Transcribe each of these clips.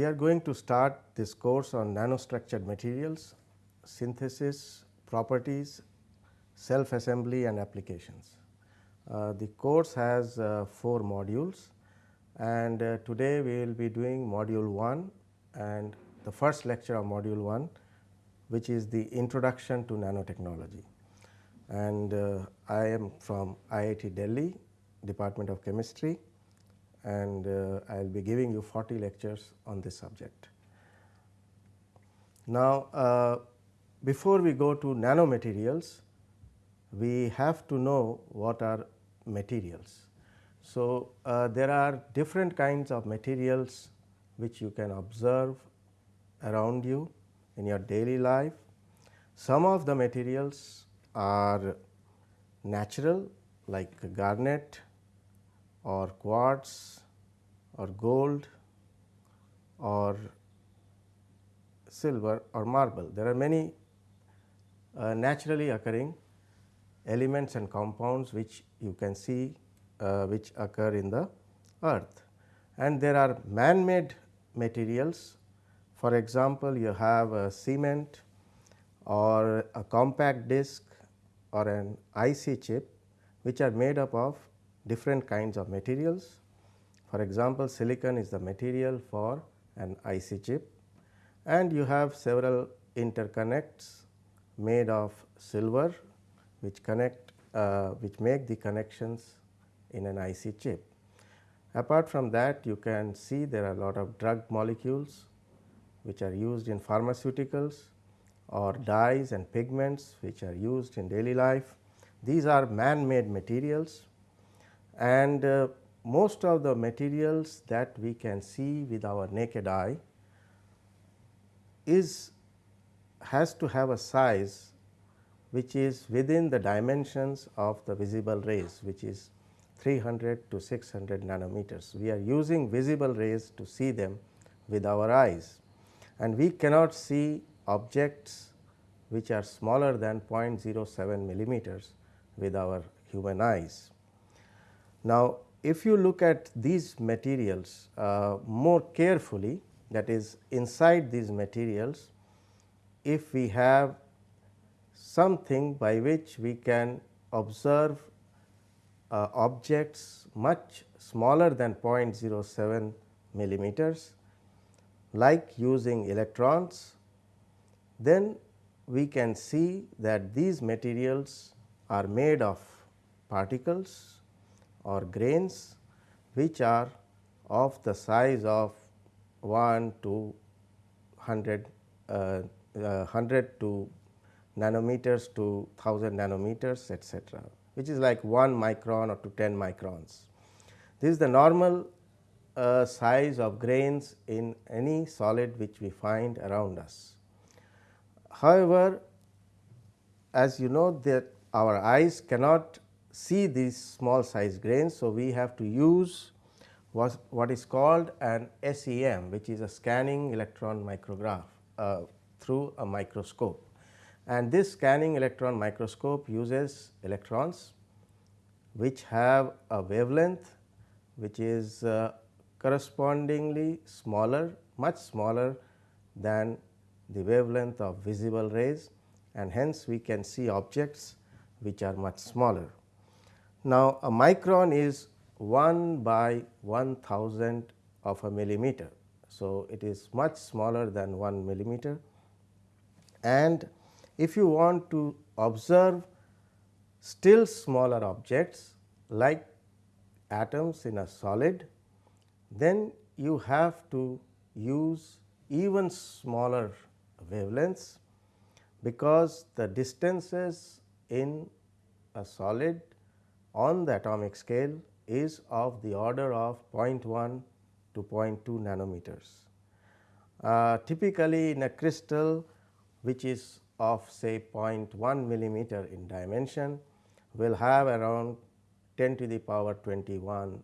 we are going to start this course on nanostructured materials, synthesis, properties, self assembly and applications. Uh, the course has uh, 4 modules and uh, today we will be doing module 1 and the first lecture of module 1 which is the introduction to nanotechnology. And uh, I am from IIT Delhi Department of Chemistry and uh, I will be giving you 40 lectures on this subject. Now, uh, before we go to nanomaterials, we have to know what are materials. So, uh, there are different kinds of materials which you can observe around you in your daily life. Some of the materials are natural like garnet or quartz or gold or silver or marble. There are many uh, naturally occurring elements and compounds which you can see uh, which occur in the earth. And there are man made materials for example, you have a cement or a compact disc or an IC chip which are made up of different kinds of materials. For example, silicon is the material for an IC chip and you have several interconnects made of silver which connect uh, which make the connections in an IC chip. Apart from that you can see there are a lot of drug molecules which are used in pharmaceuticals or dyes and pigments which are used in daily life. These are man made materials and uh, most of the materials that we can see with our naked eye is has to have a size which is within the dimensions of the visible rays which is 300 to 600 nanometers. We are using visible rays to see them with our eyes and we cannot see objects which are smaller than 0.07 millimeters with our human eyes. Now, if you look at these materials uh, more carefully that is inside these materials, if we have something by which we can observe uh, objects much smaller than 0.07 millimeters like using electrons, then we can see that these materials are made of particles or grains which are of the size of 1 to 100, uh, uh, 100 to nanometers to 1000 nanometers etcetera, which is like 1 micron or to 10 microns. This is the normal uh, size of grains in any solid which we find around us. However, as you know that our eyes cannot see these small size grains. So, we have to use what, what is called an SEM which is a scanning electron micrograph uh, through a microscope. And this scanning electron microscope uses electrons which have a wavelength which is uh, correspondingly smaller much smaller than the wavelength of visible rays and hence we can see objects which are much smaller. Now, a micron is 1 by 1000 of a millimeter. So, it is much smaller than 1 millimeter and if you want to observe still smaller objects like atoms in a solid then you have to use even smaller wavelengths because the distances in a solid on the atomic scale is of the order of 0.1 to 0.2 nanometers. Uh, typically in a crystal which is of say 0.1 millimeter in dimension will have around 10 to the power 21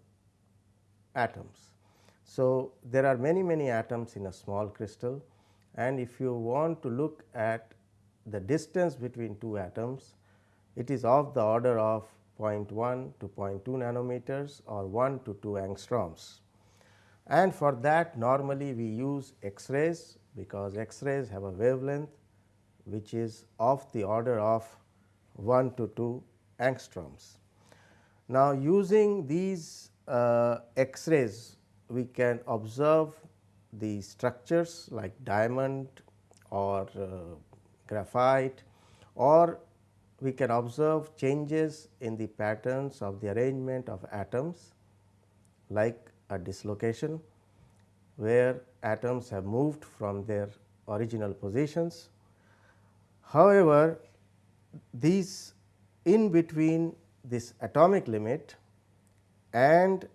atoms. So, there are many many atoms in a small crystal and if you want to look at the distance between two atoms, it is of the order of 0.1 to 0.2 nanometers or 1 to 2 angstroms. and for that normally we use X-rays because X-rays have a wavelength which is of the order of 1 to 2 angstroms. Now, using these uh, X-rays we can observe the structures like diamond or uh, graphite or we can observe changes in the patterns of the arrangement of atoms like a dislocation where atoms have moved from their original positions. However, these in between this atomic limit and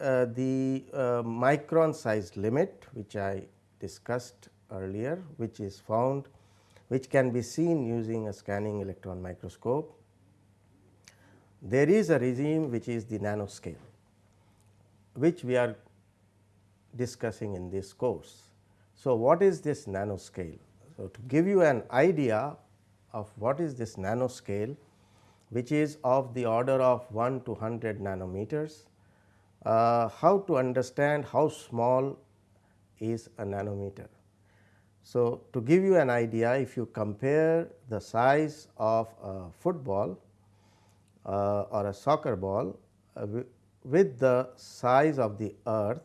uh, the uh, micron size limit which I discussed earlier which is found which can be seen using a scanning electron microscope. There is a regime which is the nanoscale which we are discussing in this course. So, what is this nanoscale? So, to give you an idea of what is this nanoscale which is of the order of 1 to 100 nanometers, uh, how to understand how small is a nanometer. So, to give you an idea if you compare the size of a football uh, or a soccer ball uh, with the size of the earth,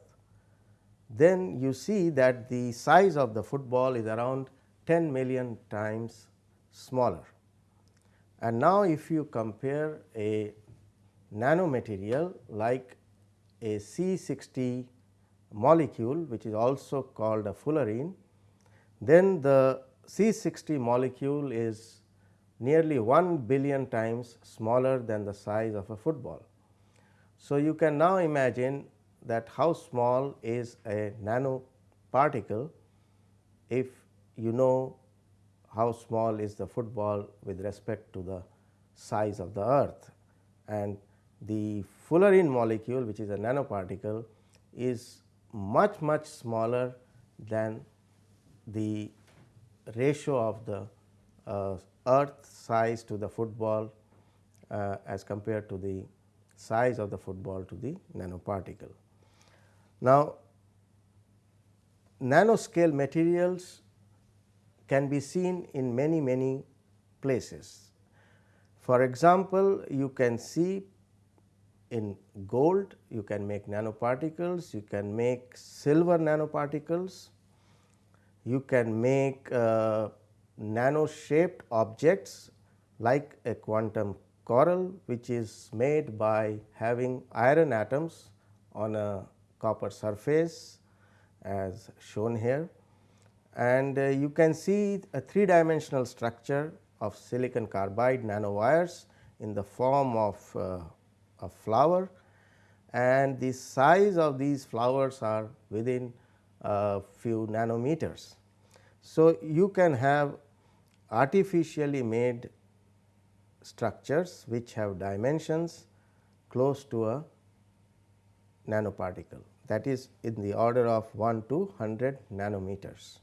then you see that the size of the football is around 10 million times smaller. And now, if you compare a nanomaterial like a C60 molecule which is also called a fullerene, then the C60 molecule is nearly 1 billion times smaller than the size of a football. So, you can now imagine that how small is a nanoparticle if you know how small is the football with respect to the size of the earth and the fullerene molecule which is a nanoparticle is much much smaller than the ratio of the uh, earth size to the football uh, as compared to the size of the football to the nanoparticle. Now, nanoscale materials can be seen in many many places. For example, you can see in gold you can make nanoparticles, you can make silver nanoparticles, you can make uh, nano shaped objects like a quantum corral which is made by having iron atoms on a copper surface as shown here. And uh, you can see a three dimensional structure of silicon carbide nanowires in the form of uh, a flower and the size of these flowers are within a few nanometers. So, you can have artificially made structures which have dimensions close to a nanoparticle that is in the order of 1 to 100 nanometers.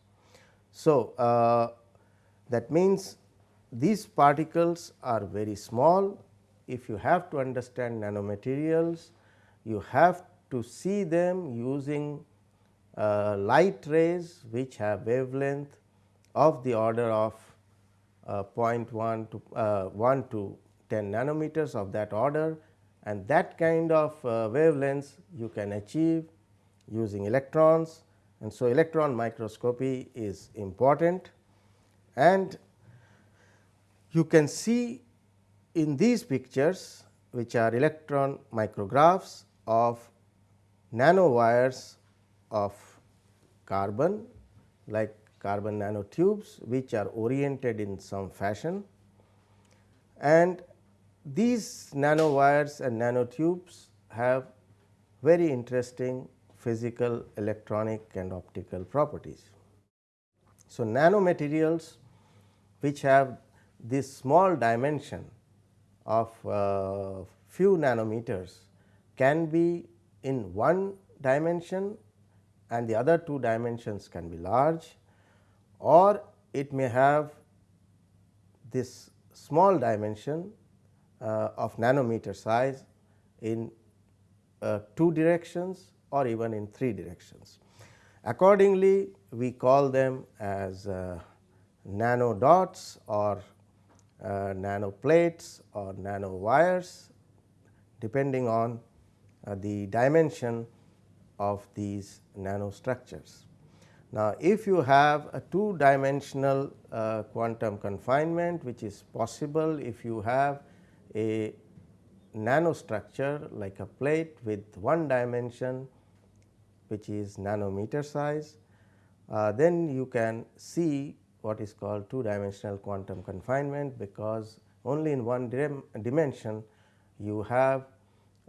So, uh, that means these particles are very small. If you have to understand nanomaterials, you have to see them using uh, light rays which have wavelength of the order of uh, 0.1 to uh, 1 to 10 nanometers of that order and that kind of uh, wavelengths you can achieve using electrons and so electron microscopy is important. And you can see in these pictures which are electron micrographs of nanowires of carbon like carbon nanotubes which are oriented in some fashion and these nanowires and nanotubes have very interesting physical, electronic and optical properties. So, nanomaterials which have this small dimension of uh, few nanometers can be in one dimension and the other two dimensions can be large or it may have this small dimension uh, of nanometer size in uh, two directions or even in 3 directions. Accordingly, we call them as uh, nano dots or uh, nano plates or nano wires depending on uh, the dimension of these nanostructures. Now, if you have a two dimensional uh, quantum confinement which is possible if you have a nanostructure like a plate with one dimension which is nanometer size, uh, then you can see what is called two dimensional quantum confinement because only in one dim dimension you have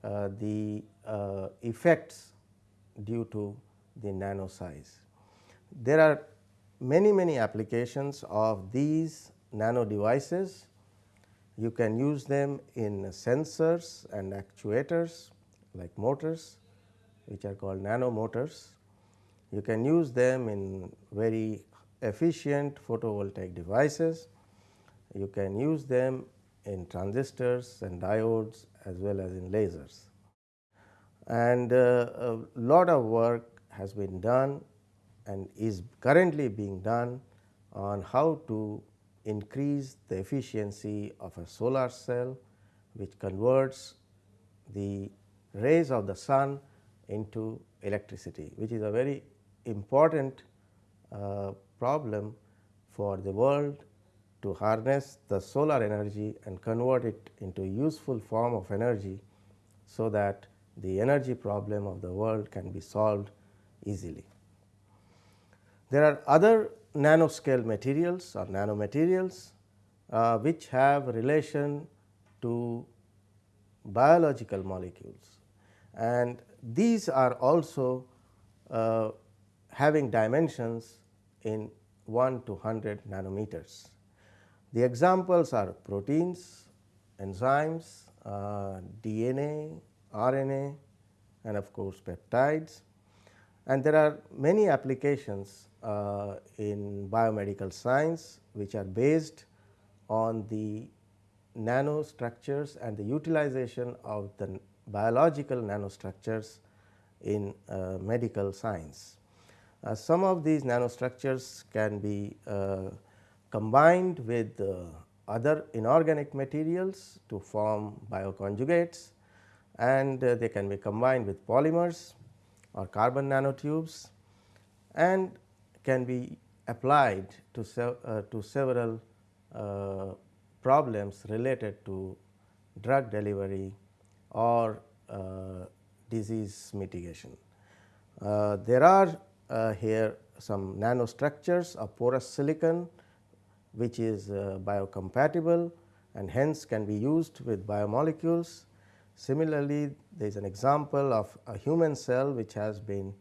uh, the uh, effects due to the nano size. There are many many applications of these nano devices. You can use them in sensors and actuators like motors which are called nano motors. You can use them in very efficient photovoltaic devices. You can use them in transistors and diodes as well as in lasers. And uh, a lot of work has been done and is currently being done on how to increase the efficiency of a solar cell which converts the rays of the sun into electricity which is a very important uh, problem for the world to harness the solar energy and convert it into useful form of energy so that the energy problem of the world can be solved easily. There are other nanoscale materials or nanomaterials uh, which have relation to biological molecules and these are also uh, having dimensions in 1 to 100 nanometers. The examples are proteins, enzymes, uh, DNA, RNA and of course, peptides and there are many applications uh, in biomedical science which are based on the nanostructures and the utilization of the biological nanostructures in uh, medical science. Uh, some of these nanostructures can be uh, combined with uh, other inorganic materials to form bioconjugates and uh, they can be combined with polymers or carbon nanotubes and can be applied to, sev uh, to several uh, problems related to drug delivery or uh, disease mitigation. Uh, there are uh, here some nanostructures of porous silicon which is biocompatible and hence can be used with biomolecules Similarly, there is an example of a human cell which has been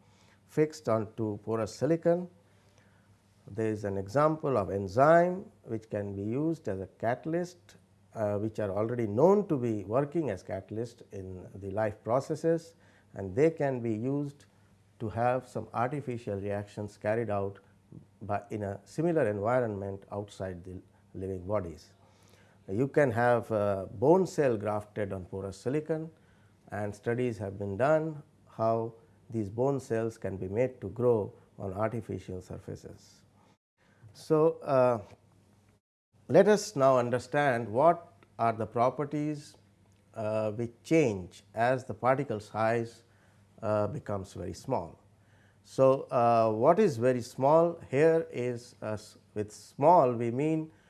fixed onto porous silicon. There is an example of enzyme which can be used as a catalyst uh, which are already known to be working as catalyst in the life processes and they can be used to have some artificial reactions carried out by in a similar environment outside the living bodies. You can have bone cell grafted on porous silicon and studies have been done how these bone cells can be made to grow on artificial surfaces. So, uh, let us now understand what are the properties uh, which change as the particle size uh, becomes very small. So, uh, what is very small here is with small we mean uh,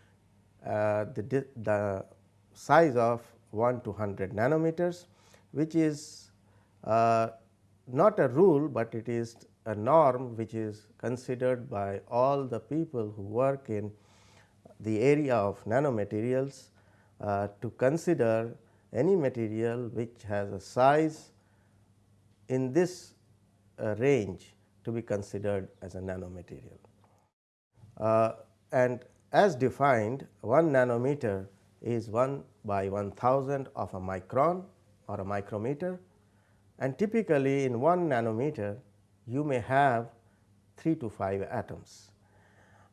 the, the size of 1 to 100 nanometers which is uh, not a rule, but it is a norm which is considered by all the people who work in the area of nanomaterials uh, to consider any material which has a size in this uh, range to be considered as a nanomaterial. Uh, and as defined 1 nanometer is 1 by 1000 of a micron or a micrometer and typically in 1 nanometer you may have 3 to 5 atoms.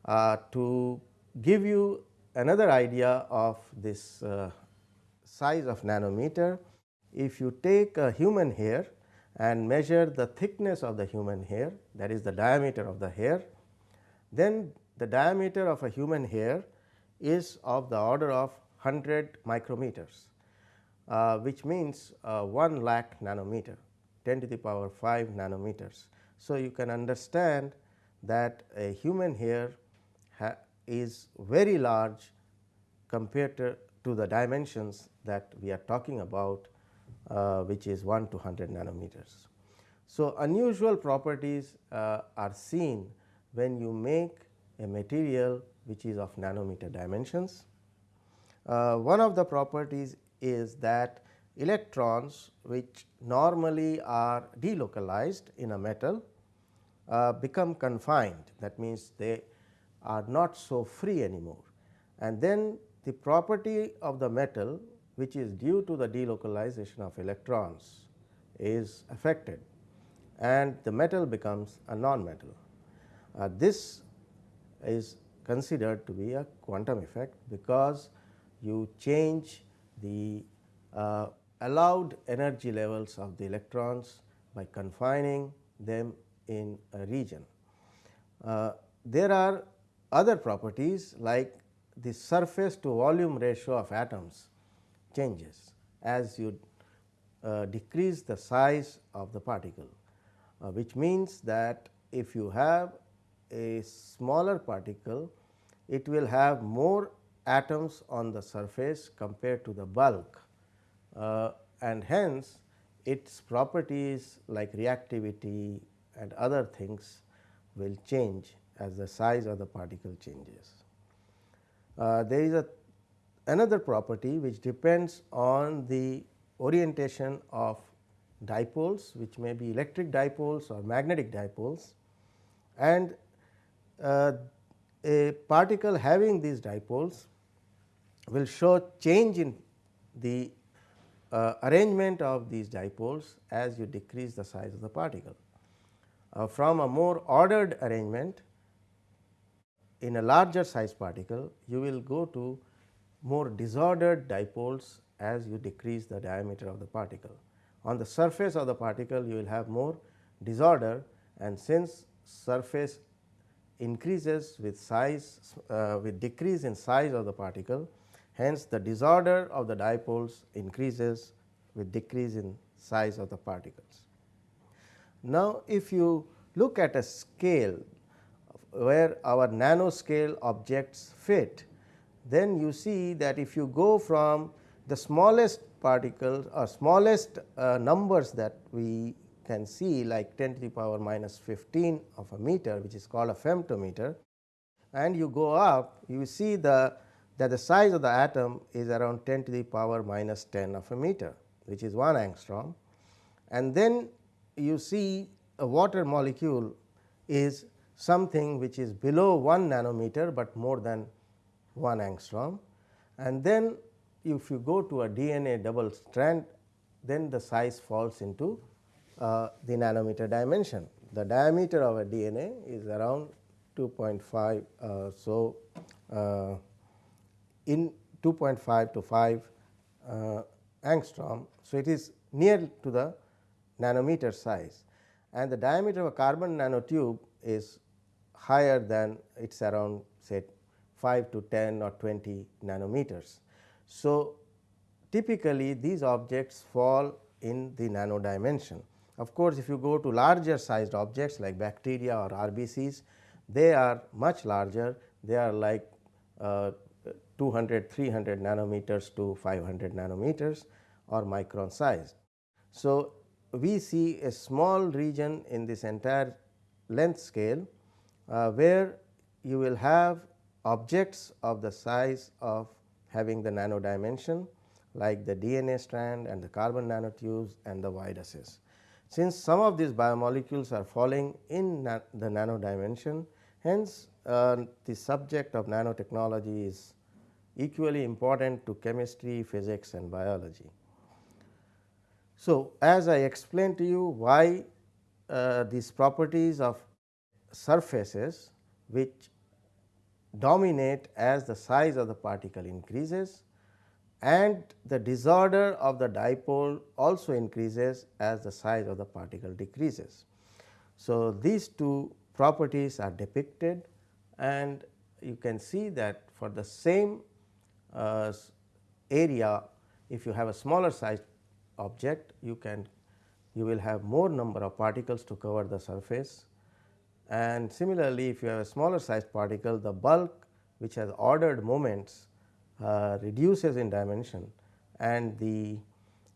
Uh, to give you another idea of this uh, size of nanometer, if you take a human hair and measure the thickness of the human hair that is the diameter of the hair, then the diameter of a human hair is of the order of 100 micrometers, uh, which means uh, 1 lakh nanometer 10 to the power 5 nanometers. So, you can understand that a human hair is very large compared to, to, the dimensions that we are talking about uh, which is 1 to 100 nanometers. So, unusual properties uh, are seen when you make a material which is of nanometer dimensions. Uh, one of the properties is that electrons which normally are delocalized in a metal uh, become confined that means they are not so free anymore and then the property of the metal which is due to the delocalization of electrons is affected and the metal becomes a non-metal. Uh, this is considered to be a quantum effect because you change the uh, allowed energy levels of the electrons by confining them in a region. Uh, there are other properties like the surface to volume ratio of atoms changes as you uh, decrease the size of the particle, uh, which means that if you have a smaller particle, it will have more atoms on the surface compared to the bulk uh, and hence its properties like reactivity and other things will change as the size of the particle changes. Uh, there is a another property which depends on the orientation of dipoles which may be electric dipoles or magnetic dipoles and a particle having these dipoles will show change in the uh, arrangement of these dipoles as you decrease the size of the particle. Uh, from a more ordered arrangement in a larger size particle, you will go to more disordered dipoles as you decrease the diameter of the particle. On the surface of the particle, you will have more disorder and since surface increases with size uh, with decrease in size of the particle, Hence, the disorder of the dipoles increases with decrease in size of the particles. Now, if you look at a scale where our nanoscale objects fit, then you see that if you go from the smallest particles or smallest uh, numbers that we can see like 10 to the power minus 15 of a meter which is called a femtometer. And you go up you see the that the size of the atom is around 10 to the power minus 10 of a meter which is 1 angstrom. And then you see a water molecule is something which is below 1 nanometer, but more than 1 angstrom. And then if you go to a DNA double strand then the size falls into uh, the nanometer dimension. The diameter of a DNA is around 2.5. Uh, so, uh, in 2.5 to 5 uh, angstrom. So, it is near to the nanometer size and the diameter of a carbon nanotube is higher than it is around say 5 to 10 or 20 nanometers. So, typically these objects fall in the nano dimension. Of course, if you go to larger sized objects like bacteria or RBCs, they are much larger, they are like uh, 200, 300 nanometers to 500 nanometers or micron size. So, we see a small region in this entire length scale, uh, where you will have objects of the size of having the nano dimension like the DNA strand and the carbon nanotubes and the viruses. Since some of these biomolecules are falling in na the nano dimension, hence uh, the subject of nanotechnology is equally important to chemistry, physics and biology. So, as I explained to you why uh, these properties of surfaces which dominate as the size of the particle increases and the disorder of the dipole also increases as the size of the particle decreases. So, these two properties are depicted and you can see that for the same uh, area if you have a smaller sized object you can you will have more number of particles to cover the surface and similarly if you have a smaller sized particle the bulk which has ordered moments reduces in dimension and the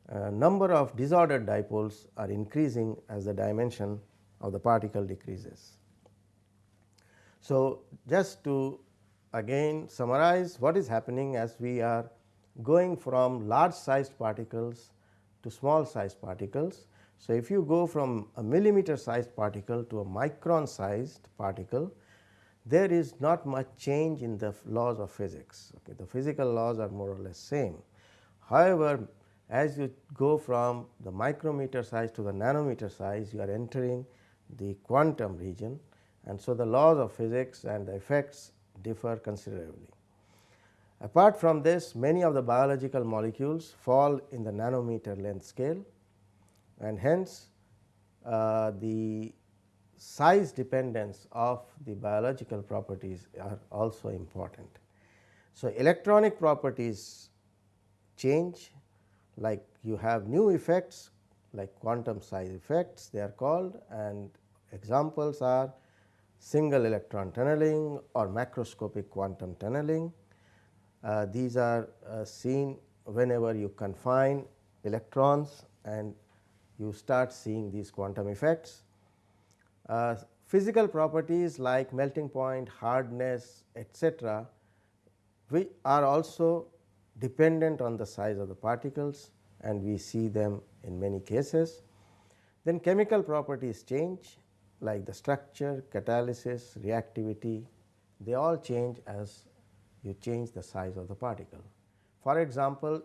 uh, number of disordered dipoles are increasing as the dimension of the particle decreases. So, just to again summarize what is happening as we are going from large sized particles to small sized particles. So, if you go from a millimeter sized particle to a micron sized particle, there is not much change in the laws of physics. Okay. The physical laws are more or less same. However, as you go from the micrometer size to the nanometer size, you are entering the quantum region and so the laws of physics and the effects differ considerably. Apart from this, many of the biological molecules fall in the nanometer length scale and hence uh, the size dependence of the biological properties are also important. So, electronic properties change like you have new effects like quantum size effects they are called and examples are single electron tunneling or macroscopic quantum tunneling. Uh, these are uh, seen whenever you confine electrons and you start seeing these quantum effects. Uh, physical properties like melting point, hardness etcetera, we are also dependent on the size of the particles and we see them in many cases. Then chemical properties change like the structure, catalysis, reactivity they all change as you change the size of the particle. For example,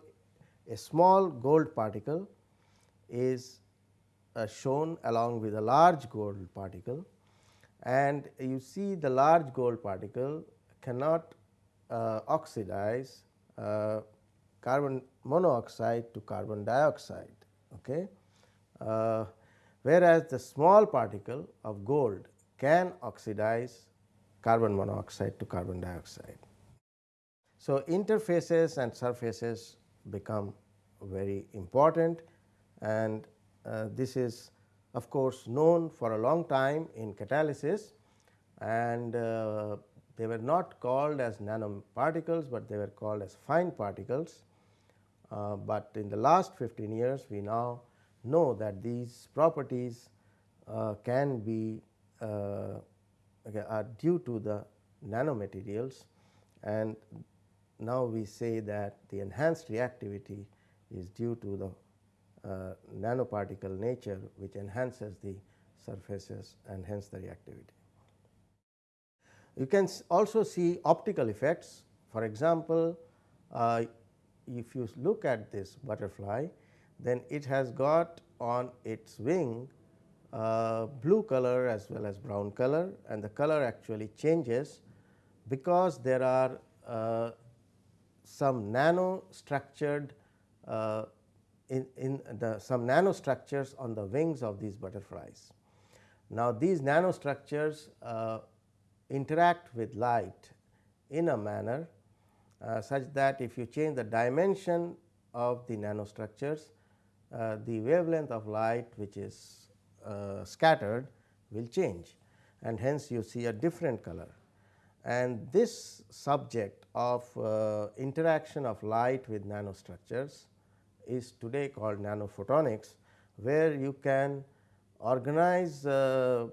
a small gold particle is shown along with a large gold particle and you see the large gold particle cannot uh, oxidize uh, carbon monoxide to carbon dioxide. Okay. Uh, whereas, the small particle of gold can oxidize carbon monoxide to carbon dioxide. So, interfaces and surfaces become very important and uh, this is of course, known for a long time in catalysis and uh, they were not called as nanoparticles, but they were called as fine particles. Uh, but in the last 15 years we now know that these properties uh, can be uh, are due to the nanomaterials and now we say that the enhanced reactivity is due to the uh, nanoparticle nature which enhances the surfaces and hence the reactivity. You can also see optical effects for example, uh, if you look at this butterfly then it has got on its wing uh, blue color as well as brown color and the color actually changes because there are uh, some nano structured uh, in, in the some nanostructures on the wings of these butterflies. Now, these nanostructures uh, interact with light in a manner uh, such that if you change the dimension of the nanostructures, uh, the wavelength of light which is uh, scattered will change and hence you see a different color. And this subject of uh, interaction of light with nanostructures is today called nanophotonics, where you can organize uh,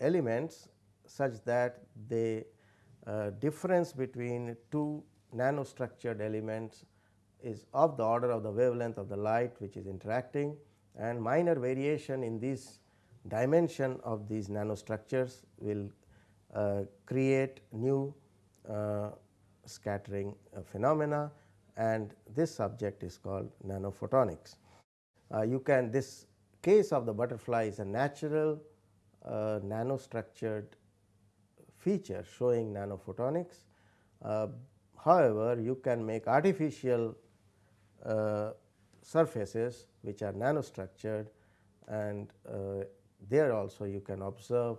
elements such that the uh, difference between two nanostructured elements is of the order of the wavelength of the light which is interacting and minor variation in this dimension of these nanostructures will uh, create new uh, scattering uh, phenomena and this subject is called nanophotonics. Uh, you can this case of the butterfly is a natural uh, nanostructured feature showing nanophotonics. Uh, however, you can make artificial uh, surfaces which are nanostructured and uh, there also you can observe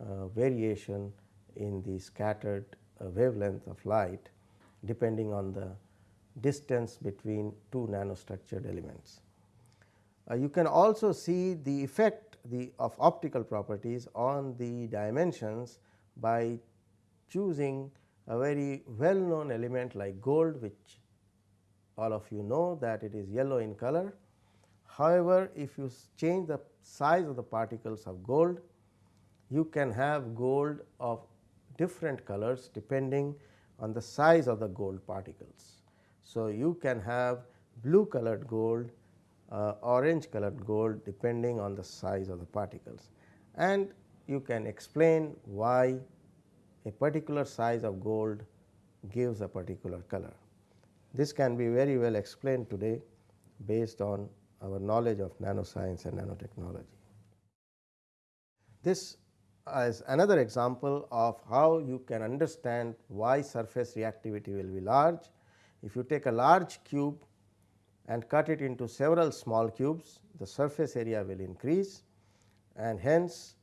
uh, variation in the scattered wavelength of light depending on the distance between two nanostructured elements. Uh, you can also see the effect the of optical properties on the dimensions by choosing a very well known element like gold which all of you know that it is yellow in color. However, if you change the size of the particles of gold, you can have gold of different colors depending on the size of the gold particles. So, you can have blue colored gold, uh, orange colored gold depending on the size of the particles and you can explain why a particular size of gold gives a particular color. This can be very well explained today based on our knowledge of nanoscience and nanotechnology. This is another example of how you can understand why surface reactivity will be large. If you take a large cube and cut it into several small cubes, the surface area will increase and hence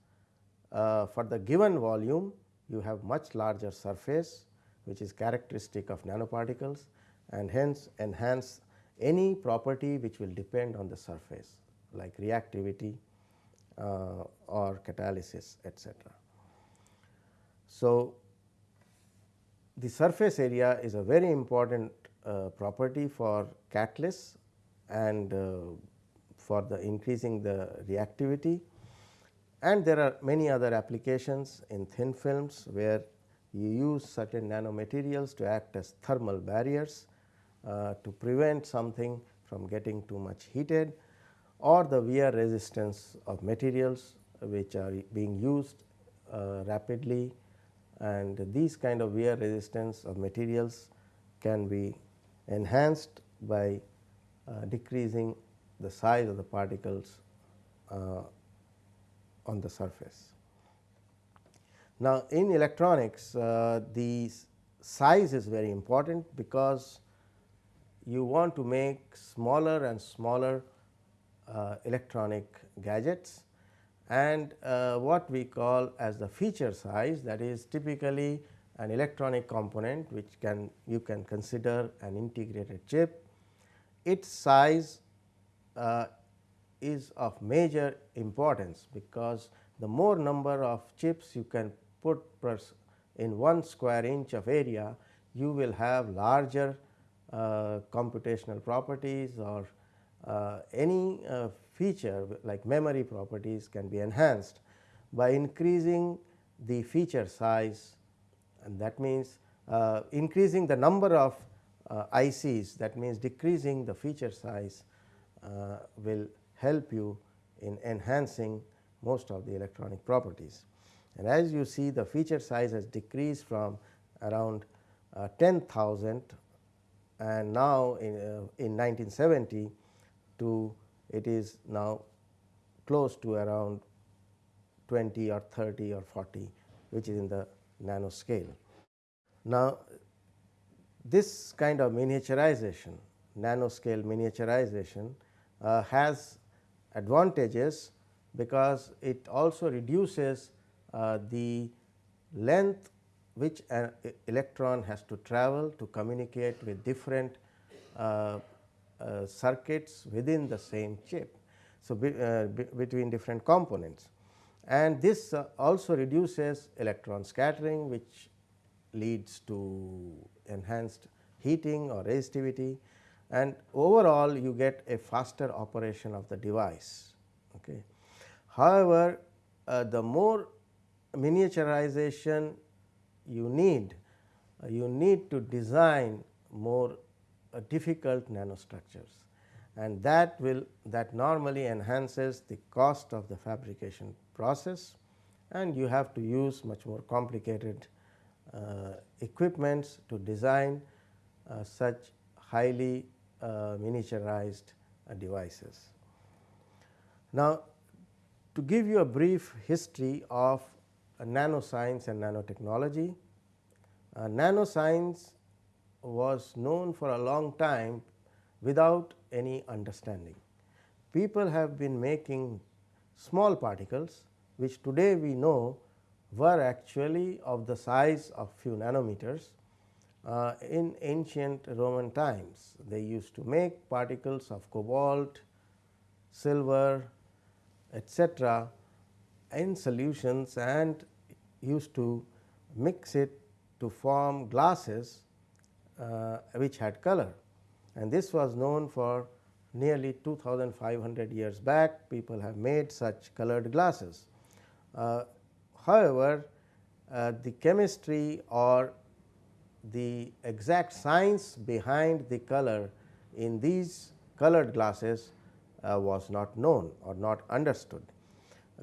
uh, for the given volume you have much larger surface which is characteristic of nanoparticles and hence enhance any property which will depend on the surface like reactivity uh, or catalysis etc. So, the surface area is a very important uh, property for catalysts and uh, for the increasing the reactivity. And there are many other applications in thin films where you use certain nanomaterials to act as thermal barriers uh, to prevent something from getting too much heated or the wear resistance of materials which are being used uh, rapidly. And these kind of wear resistance of materials can be enhanced by uh, decreasing the size of the particles uh, on the surface. Now, in electronics uh, the size is very important because you want to make smaller and smaller uh, electronic gadgets and uh, what we call as the feature size that is typically an electronic component which can you can consider an integrated chip. Its size uh, is of major importance because the more number of chips you can put in one square inch of area you will have larger uh, computational properties or uh, any uh, feature like memory properties can be enhanced by increasing the feature size and that means uh, increasing the number of uh, ICs that means decreasing the feature size uh, will help you in enhancing most of the electronic properties. And as you see the feature size has decreased from around uh, 10,000 and now in, uh, in 1970 to it is now close to around 20 or 30 or 40 which is in the nano scale. Now, this kind of miniaturization nanoscale miniaturization uh, has advantages because it also reduces uh, the length which an electron has to travel to communicate with different uh, uh, circuits within the same chip. So, be, uh, be between different components and this uh, also reduces electron scattering which leads to enhanced heating or resistivity and overall you get a faster operation of the device. Okay. However, uh, the more miniaturization you need, uh, you need to design more uh, difficult nanostructures and that will that normally enhances the cost of the fabrication process and you have to use much more complicated uh, equipments to design uh, such highly uh, miniaturized uh, devices. Now, to give you a brief history of nanoscience and nanotechnology, nanoscience was known for a long time without any understanding. People have been making small particles which today we know were actually of the size of few nanometers uh, in ancient Roman times. They used to make particles of cobalt, silver etcetera in solutions and used to mix it to form glasses uh, which had color and this was known for nearly 2500 years back people have made such colored glasses. Uh, however, uh, the chemistry or the exact science behind the color in these colored glasses uh, was not known or not understood.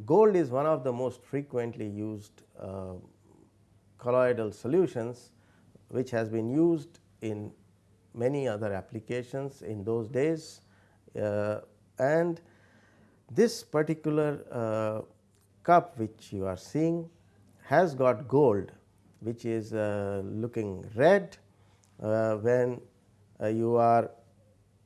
Gold is one of the most frequently used uh, colloidal solutions which has been used in many other applications in those days and this particular uh, cup which you are seeing has got gold which is uh, looking red uh, when uh, you are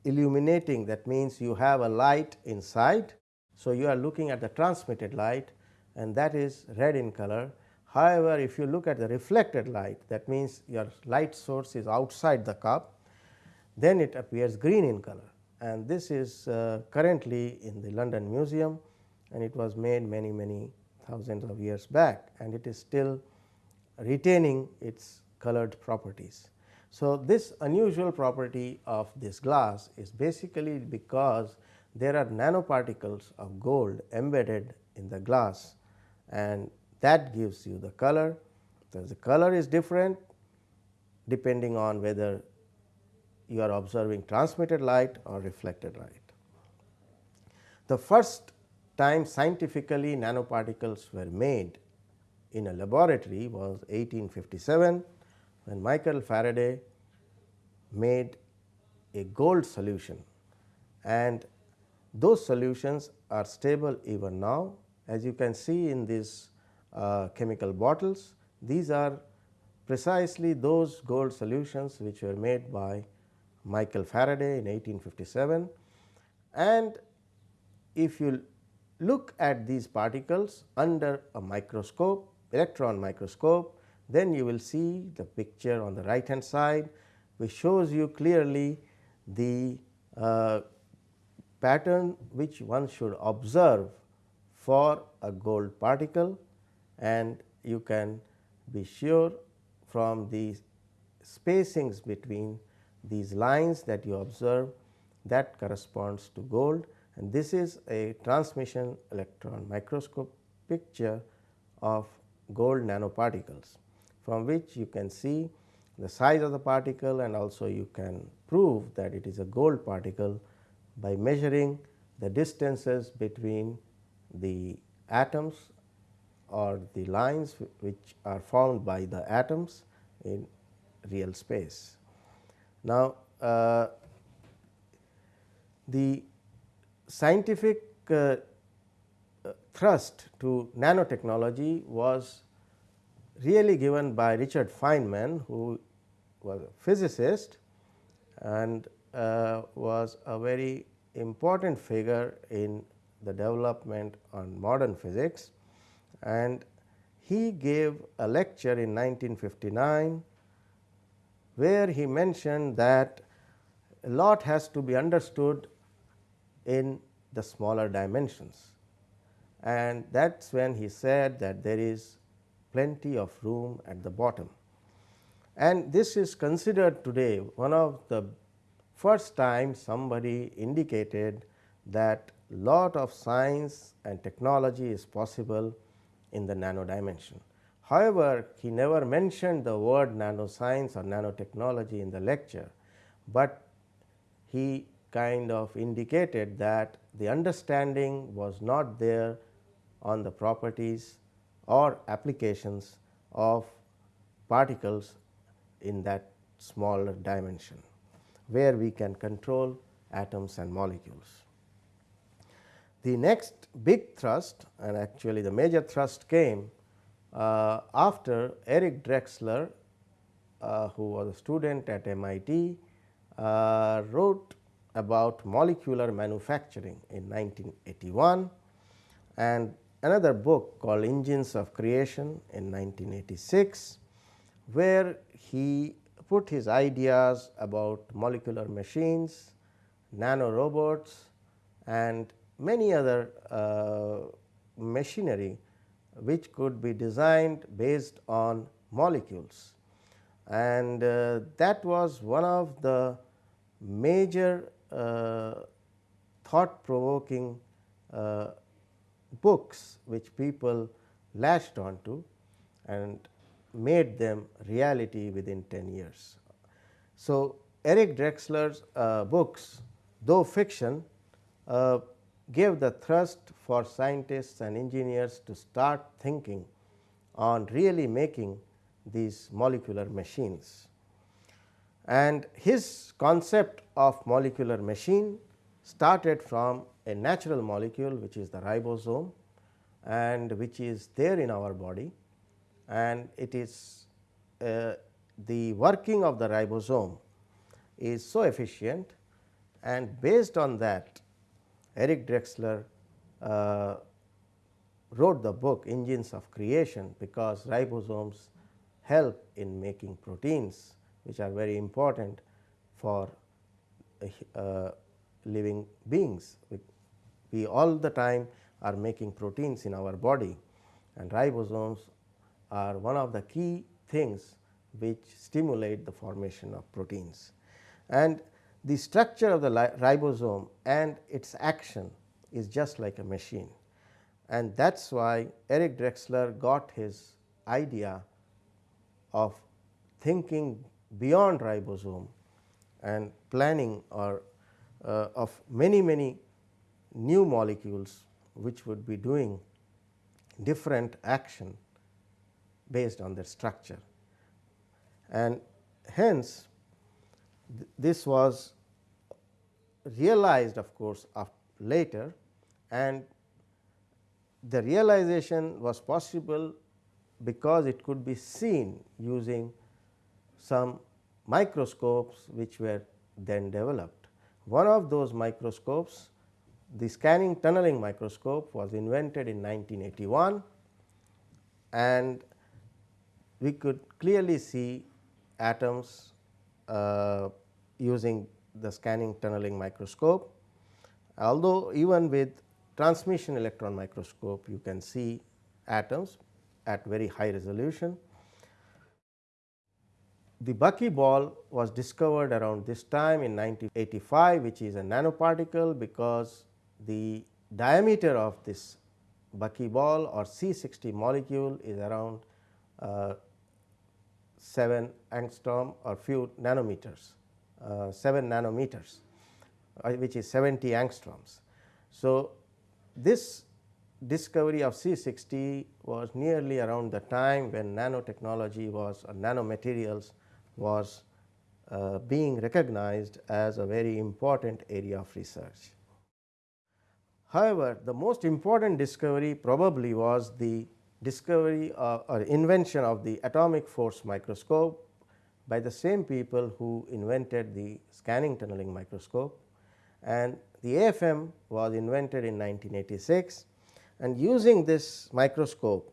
illuminating that means you have a light inside. So, you are looking at the transmitted light and that is red in color. However, if you look at the reflected light that means your light source is outside the cup then it appears green in color and this is uh, currently in the London Museum and it was made many many thousands of years back and it is still retaining its colored properties. So, this unusual property of this glass is basically because there are nanoparticles of gold embedded in the glass and that gives you the color. So, the color is different depending on whether you are observing transmitted light or reflected light. The first time scientifically nanoparticles were made in a laboratory was 1857 when Michael Faraday made a gold solution and those solutions are stable even now. As you can see in these uh, chemical bottles, these are precisely those gold solutions which were made by Michael Faraday in 1857 and if you look at these particles under a microscope electron microscope then you will see the picture on the right hand side which shows you clearly the uh, pattern which one should observe for a gold particle. And you can be sure from the spacings between these lines that you observe that corresponds to gold and this is a transmission electron microscope picture of gold nanoparticles from which you can see the size of the particle and also you can prove that it is a gold particle by measuring the distances between the atoms or the lines which are formed by the atoms in real space. Now, uh, the scientific uh, thrust to nanotechnology was really given by Richard Feynman who was a physicist and uh, was a very important figure in the development on modern physics. And he gave a lecture in 1959 where he mentioned that a lot has to be understood in the smaller dimensions and that is when he said that there is plenty of room at the bottom. And this is considered today one of the first time somebody indicated that lot of science and technology is possible in the nano dimension. However, he never mentioned the word nanoscience or nanotechnology in the lecture, but he kind of indicated that the understanding was not there on the properties or applications of particles in that smaller dimension, where we can control atoms and molecules. The next big thrust and actually the major thrust came uh, after Eric Drexler uh, who was a student at MIT uh, wrote about molecular manufacturing in 1981 and another book called Engines of Creation in 1986, where he put his ideas about molecular machines, nano robots and many other uh, machinery which could be designed based on molecules. And uh, that was one of the major uh, thought provoking uh, books which people latched onto and made them reality within 10 years. So, Eric Drexler's uh, books though fiction uh, gave the thrust for scientists and engineers to start thinking on really making these molecular machines. And his concept of molecular machine started from a natural molecule which is the ribosome and which is there in our body and it is uh, the working of the ribosome is so efficient and based on that Eric Drexler uh, wrote the book Engines of Creation because ribosomes help in making proteins which are very important for uh, living beings. We, we all the time are making proteins in our body and ribosomes are one of the key things which stimulate the formation of proteins. And the structure of the ribosome and its action is just like a machine and that is why Eric Drexler got his idea of thinking beyond ribosome and planning or uh, of many many new molecules which would be doing different action based on their structure. And hence, this was realized of course, later and the realization was possible because it could be seen using some microscopes which were then developed. One of those microscopes the scanning tunneling microscope was invented in 1981 and we could clearly see atoms uh, using the scanning tunneling microscope. Although even with transmission electron microscope you can see atoms at very high resolution. The buckyball was discovered around this time in 1985 which is a nanoparticle because the diameter of this buckyball or C60 molecule is around uh, 7 angstrom or few nanometers. Uh, 7 nanometers uh, which is 70 angstroms. So, this discovery of C60 was nearly around the time when nanotechnology was or nanomaterials was uh, being recognized as a very important area of research. However, the most important discovery probably was the discovery or invention of the atomic force microscope by the same people who invented the scanning tunneling microscope and the AFM was invented in 1986 and using this microscope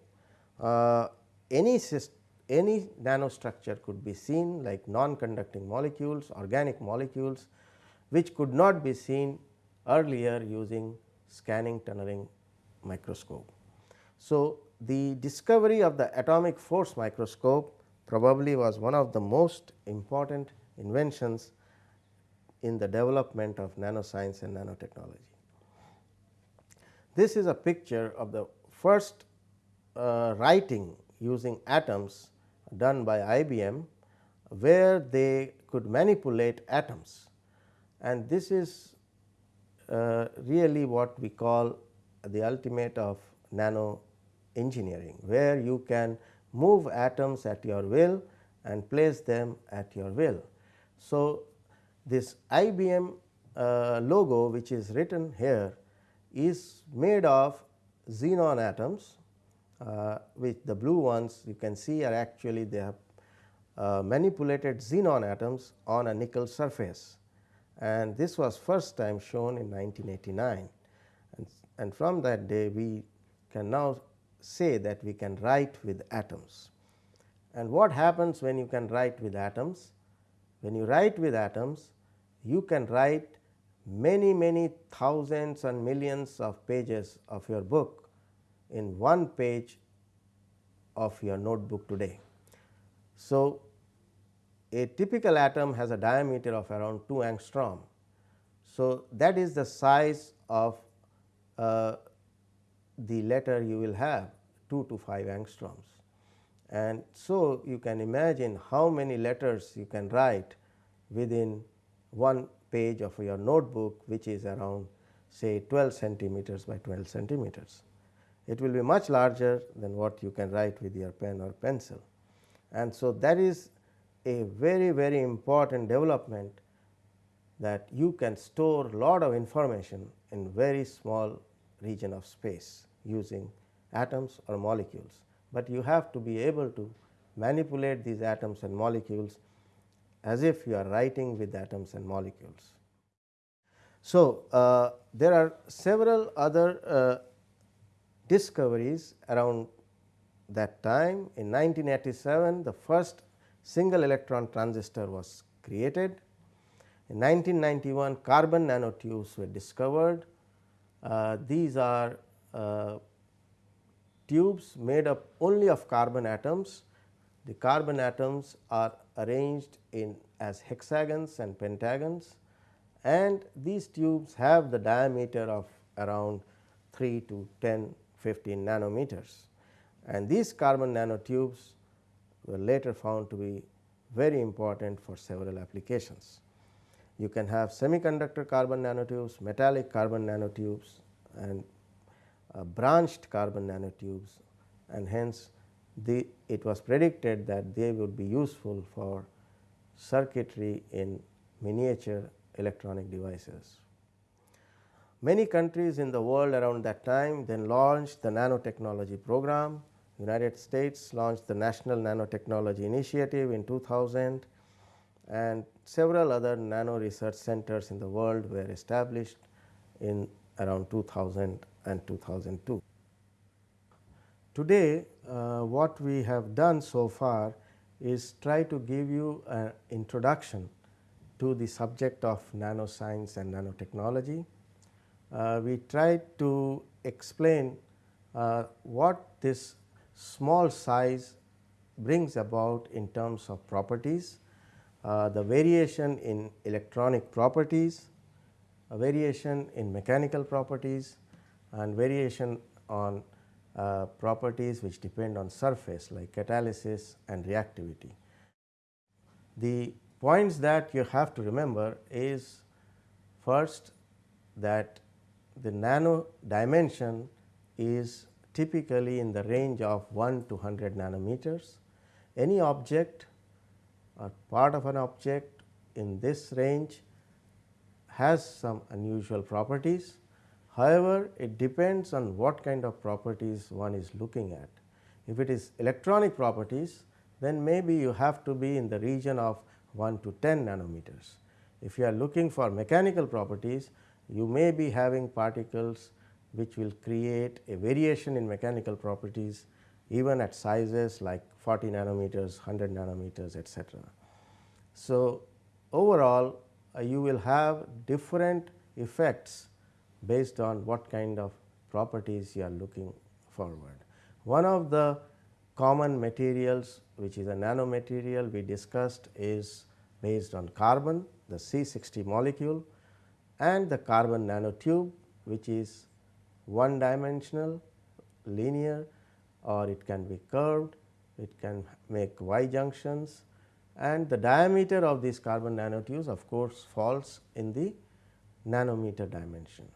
uh, any any nanostructure could be seen like non-conducting molecules, organic molecules which could not be seen earlier using scanning tunneling microscope. So, the discovery of the atomic force microscope probably was one of the most important inventions in the development of nanoscience and nanotechnology. This is a picture of the first uh, writing using atoms done by IBM, where they could manipulate atoms and this is uh, really what we call the ultimate of nano engineering, where you can move atoms at your will and place them at your will. So, this IBM uh, logo which is written here is made of xenon atoms uh, which the blue ones you can see are actually they have uh, manipulated xenon atoms on a nickel surface and this was first time shown in 1989 and, and from that day we can now say that we can write with atoms. And what happens when you can write with atoms? When you write with atoms, you can write many many thousands and millions of pages of your book in one page of your notebook today. So, a typical atom has a diameter of around 2 angstrom. So, that is the size of uh, the letter you will have 2 to 5 angstroms. And so, you can imagine how many letters you can write within one page of your notebook which is around say 12 centimeters by 12 centimeters. It will be much larger than what you can write with your pen or pencil. And so, that is a very very important development that you can store lot of information in very small region of space using atoms or molecules, but you have to be able to manipulate these atoms and molecules as if you are writing with atoms and molecules. So, uh, there are several other uh, discoveries around that time. In 1987, the first single electron transistor was created. In 1991, carbon nanotubes were discovered. Uh, these are uh, tubes made up only of carbon atoms. The carbon atoms are arranged in as hexagons and pentagons and these tubes have the diameter of around 3 to 10 15 nanometers and these carbon nanotubes were later found to be very important for several applications. You can have semiconductor carbon nanotubes, metallic carbon nanotubes and uh, branched carbon nanotubes and hence the it was predicted that they would be useful for circuitry in miniature electronic devices. Many countries in the world around that time then launched the nanotechnology program. United States launched the National Nanotechnology Initiative in 2000 and several other nano research centers in the world were established in around 2000 and 2002. Today, uh, what we have done so far is try to give you an introduction to the subject of nanoscience and nanotechnology. Uh, we tried to explain uh, what this small size brings about in terms of properties, uh, the variation in electronic properties, a variation in mechanical properties and variation on uh, properties which depend on surface like catalysis and reactivity. The points that you have to remember is first that the nano dimension is typically in the range of 1 to 100 nanometers. Any object or part of an object in this range has some unusual properties However, it depends on what kind of properties one is looking at. If it is electronic properties, then maybe you have to be in the region of 1 to 10 nanometers. If you are looking for mechanical properties, you may be having particles which will create a variation in mechanical properties even at sizes like 40 nanometers, 100 nanometers etc. So, overall uh, you will have different effects based on what kind of properties you are looking forward. One of the common materials which is a nanomaterial we discussed is based on carbon the C60 molecule and the carbon nanotube which is one dimensional linear or it can be curved, it can make Y junctions and the diameter of these carbon nanotubes of course falls in the nanometer dimension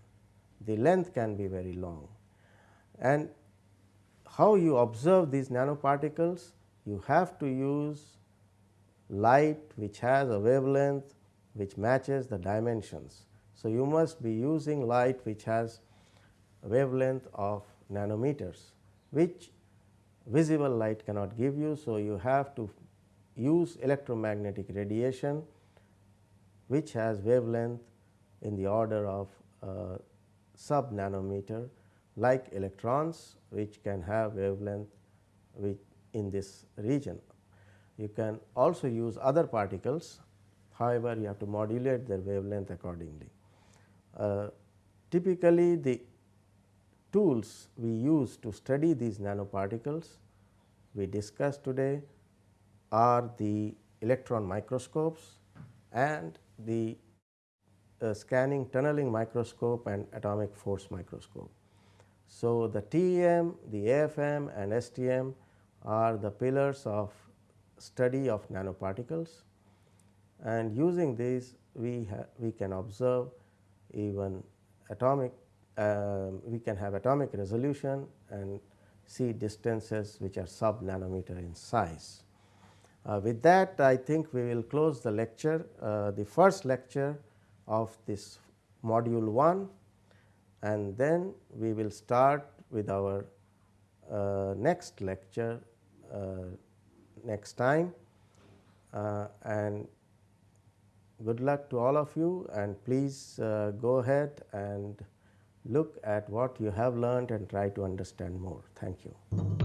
the length can be very long. And how you observe these nanoparticles? You have to use light which has a wavelength which matches the dimensions. So, you must be using light which has a wavelength of nanometers which visible light cannot give you. So, you have to use electromagnetic radiation which has wavelength in the order of uh, sub nanometer like electrons which can have wavelength which in this region. You can also use other particles however, you have to modulate their wavelength accordingly. Uh, typically the tools we use to study these nanoparticles we discussed today are the electron microscopes and the uh, scanning tunneling microscope and atomic force microscope. So, the TEM, the AFM and STM are the pillars of study of nanoparticles and using these we we can observe even atomic uh, we can have atomic resolution and see distances which are sub nanometer in size. Uh, with that I think we will close the lecture uh, the first lecture of this module 1 and then we will start with our uh, next lecture uh, next time. Uh, and good luck to all of you. And please uh, go ahead and look at what you have learned and try to understand more. Thank you.